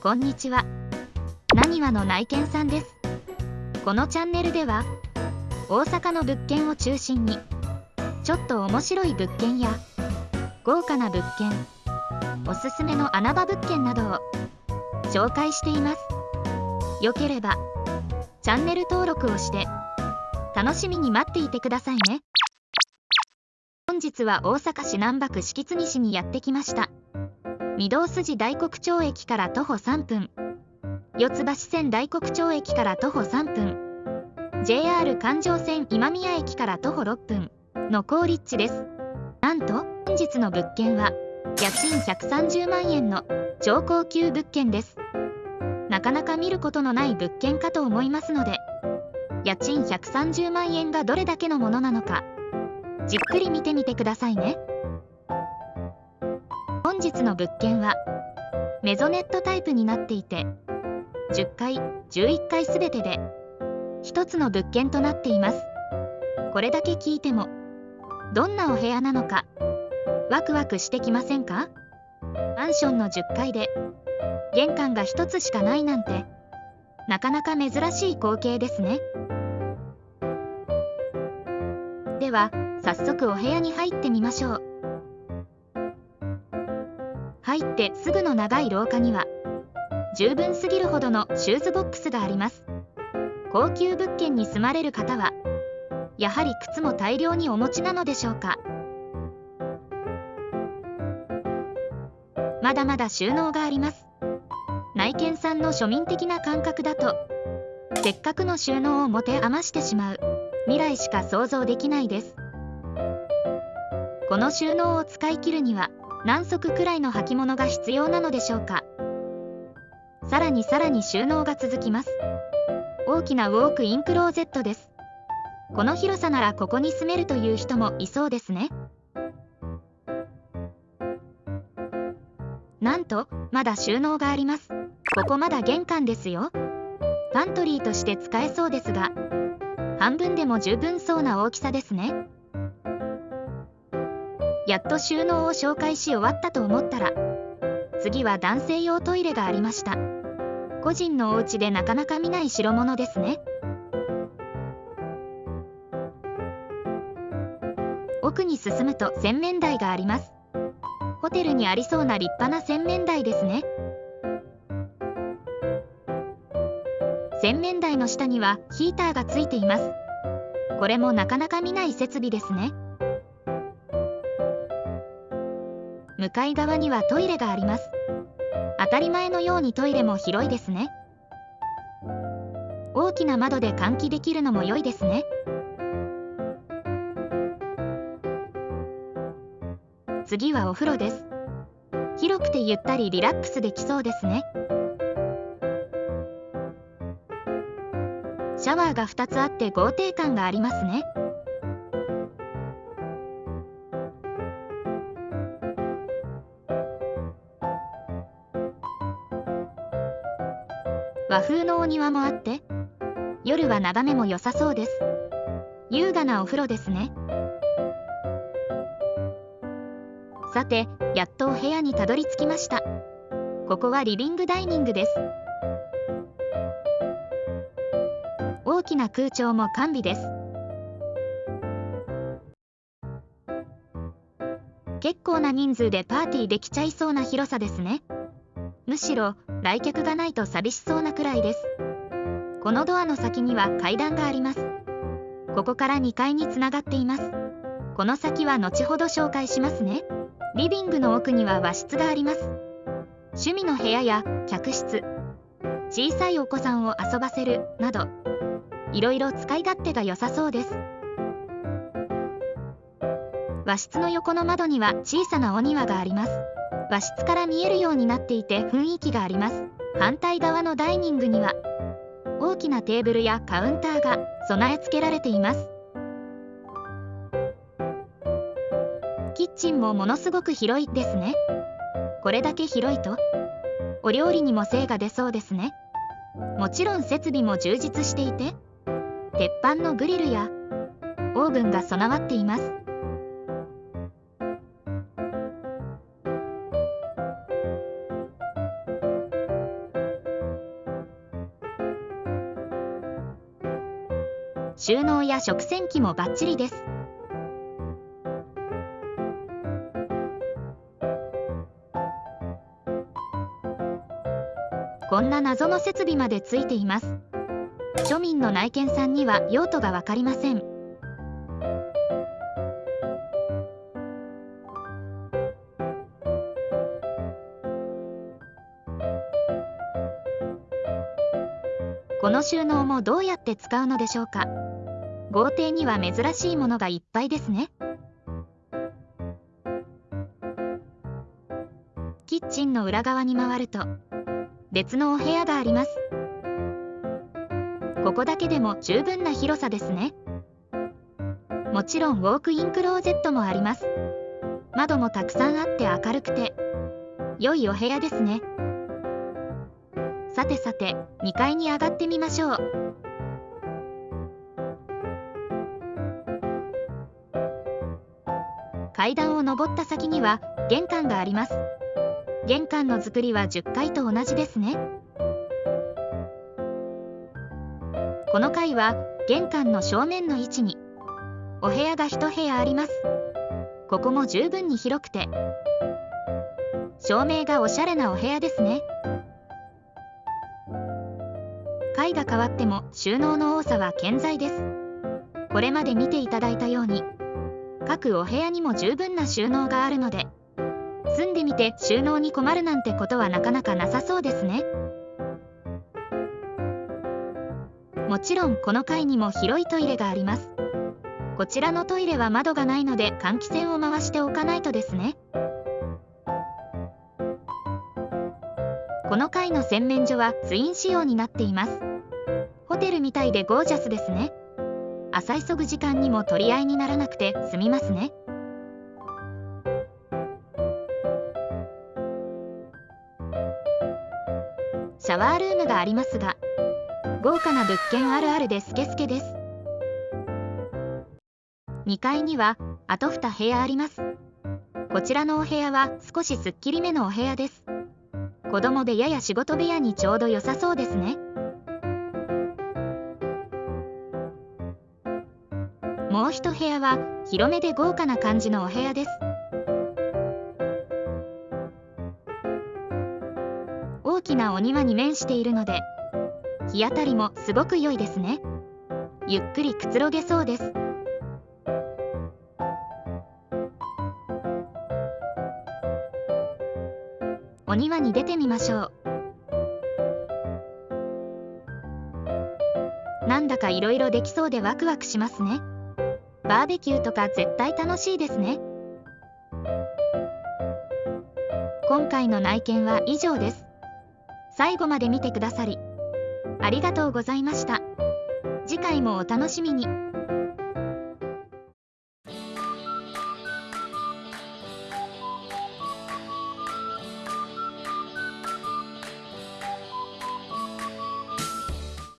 こんにちは。なにわの内見さんです。このチャンネルでは、大阪の物件を中心に、ちょっと面白い物件や、豪華な物件、おすすめの穴場物件などを紹介しています。よければ、チャンネル登録をして、楽しみに待っていてくださいね。本日は大阪市南北敷津西にやってきました。御堂筋大黒町駅から徒歩3分。四ツ橋線大黒町駅から徒歩3分。JR 環状線今宮駅から徒歩6分の好立地です。なんと本日の物件は家賃130万円の超高級物件です。なかなか見ることのない物件かと思いますので家賃130万円がどれだけのものなのかじっくり見てみてくださいね。本日の物件はメゾネットタイプになっていて10階11階すべてで1つの物件となっています。これだけ聞いてもどんなお部屋なのかワクワクしてきませんか？マンションの10階で玄関が1つしかないなんてなかなか珍しい光景ですね。では早速お部屋に入ってみましょう。入ってすぐの長い廊下には十分すぎるほどのシューズボックスがあります。高級物件に住まれる方はやはり靴も大量にお持ちなのでしょうか。まだまだ収納があります。内見さんの庶民的な感覚だとせっかくの収納を持て余してしまう未来しか想像できないです。この収納を使い切るには何足くらいの履物が必要なのでしょうか？さらにさらに収納が続きます。大きなウォークインクローゼットです。この広さならここに住めるという人もいそうですね。なんとまだ収納があります。ここまだ玄関ですよ。パントリーとして使えそうですが半分でも十分そうな大きさですね。やっと収納を紹介し終わったと思ったら次は男性用トイレがありました。個人のお家でなかなか見ない代物ですね。奥に進むと洗面台があります。ホテルにありそうな立派な洗面台ですね。洗面台の下にはヒーターがついています。これもなかなか見ない設備ですね。向かい側にはトイレがあります。当たり前のようにトイレも広いですね。大きな窓で換気できるのも良いですね。次はお風呂です。広くてゆったりリラックスできそうですね。シャワーが2つあって豪邸感がありますね。和風のお庭もあって夜は眺めも良さそうです。優雅なお風呂ですね。さてやっとお部屋にたどり着きました。ここはリビングダイニングです。大きな空調も完備です。結構な人数でパーティーできちゃいそうな広さですね。むしろ来客がないと寂しそうなくらいです。このドアの先には階段があります。ここから2階につながっています。この先は後ほど紹介しますね。リビングの奥には和室があります。趣味の部屋や客室。小さいお子さんを遊ばせる。など。いろいろ使い勝手が良さそうです。和室の横の窓には小さなお庭があります。和室から見えるようになっていて雰囲気があります。反対側のダイニングには大きなテーブルやカウンターが備え付けられています。キッチンもものすごく広いですね。これだけ広いとお料理にも精が出そうですね。もちろん設備も充実していて鉄板のグリルやオーブンが備わっています。収納や食洗機もバッチリです。こんな謎の設備までついています。庶民の内見さんには用途が分かりません。この収納もどうやって使うのでしょうか。豪邸には珍しいものがいっぱいですね。キッチンの裏側に回ると別のお部屋があります。ここだけでも十分な広さですね。もちろんウォークインクローゼットもあります。窓もたくさんあって明るくて良いお部屋ですね。さてさて2階に上がってみましょう。階段を上った先には玄関があります。玄関の作りは10階と同じですね。この階は玄関の正面の位置にお部屋が1部屋あります。ここも十分に広くて照明がおしゃれなお部屋ですね。階が変わっても収納の多さは健在です。これまで見ていただいたように各お部屋にも十分な収納があるので。住んでみて収納に困るなんてことはなかなかなさそうですね。もちろんこの階にも広いトイレがあります。こちらのトイレは窓がないので換気扇を回しておかないとですね。この階の洗面所はツイン仕様になっています。ホテルみたいでゴージャスですね。朝急ぐ時間にも取り合いにならなくて済みますね。シャワールームがありますが豪華な物件あるあるでスケスケです。2階にはあと2部屋あります。こちらのお部屋は少しすっきりめのお部屋です。子供でやや仕事部屋にちょうど良さそうですね。一部屋は広めで豪華な感じのお部屋です。大きなお庭に面しているので日当たりもすごく良いですね。ゆっくりくつろげそうです。お庭に出てみましょう。なんだかいろいろできそうでワクワクしますね。バーベキューとか絶対楽しいですね。今回の内見は以上です。最後まで見てくださりありがとうございました。次回もお楽しみに。